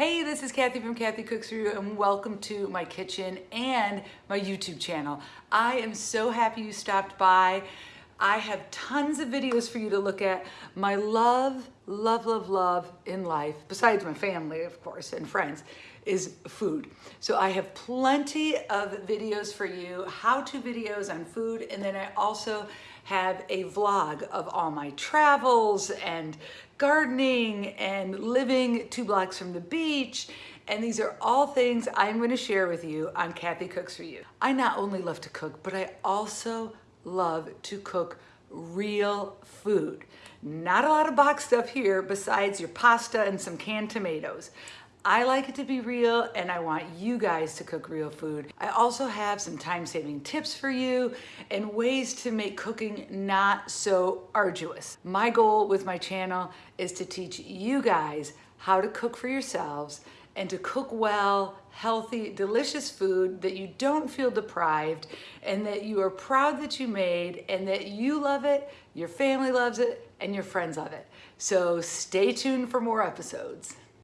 Hey, this is Kathy from Kathy Cooks For You and welcome to my kitchen and my YouTube channel. I am so happy you stopped by. I have tons of videos for you to look at. My love, love, love, love in life, besides my family, of course, and friends, is food. So I have plenty of videos for you, how-to videos on food, and then I also have a vlog of all my travels and gardening and living two blocks from the beach. And these are all things I'm gonna share with you on Kathy Cooks For You. I not only love to cook, but I also love to cook real food. Not a lot of box stuff here besides your pasta and some canned tomatoes. I like it to be real and I want you guys to cook real food. I also have some time-saving tips for you and ways to make cooking not so arduous. My goal with my channel is to teach you guys how to cook for yourselves and to cook well, healthy, delicious food that you don't feel deprived and that you are proud that you made and that you love it, your family loves it, and your friends love it. So stay tuned for more episodes.